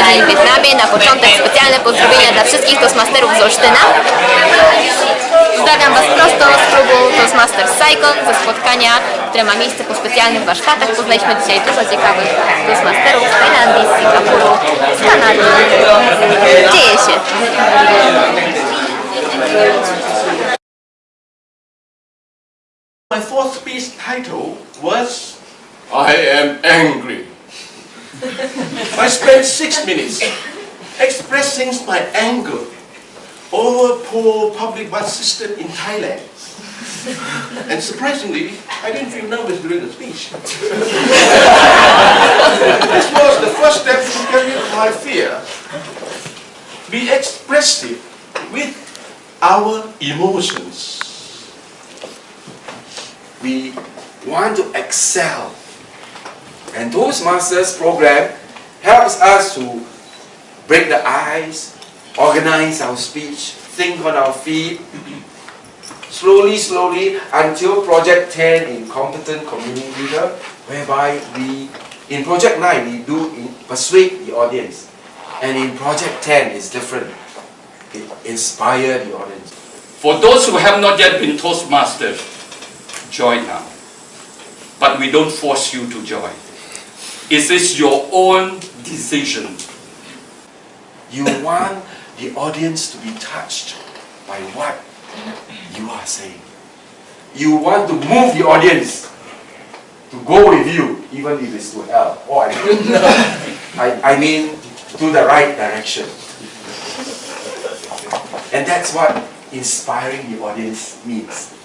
w Wietnamie. Na początek specjalne pozdrowienia dla wszystkich Toastmasterów z Olsztyna. Pozdrawiam Was prosto z klubu Toastmasters Saigon ze spotkania, które ma miejsce po specjalnych warsztatach. Poznaliśmy dzisiaj dużo ciekawych Toastmasterów z Tajlandii, z Singapuru, z Kanady. Dzieje się. My fourth speech title was I am angry. I spent six minutes expressing my anger over poor public bus system in Thailand. And surprisingly, I didn't feel nervous during the speech. this was the first step to carry my fear. Be expressive with our emotions. we want to excel. And Toastmasters program helps us to break the ice, organize our speech, think on our feet, slowly, slowly until Project 10 in Competent Community Leader, whereby we, in Project 9, we do persuade the audience. And in Project 10, it's different. It inspire the audience. For those who have not yet been Toastmasters, join now. But we don't force you to join. It is your own decision. You want the audience to be touched by what you are saying. You want to move the audience to go with you, even if it's to hell. Oh, I mean, I, I mean to the right direction. And that's what inspiring the audience means.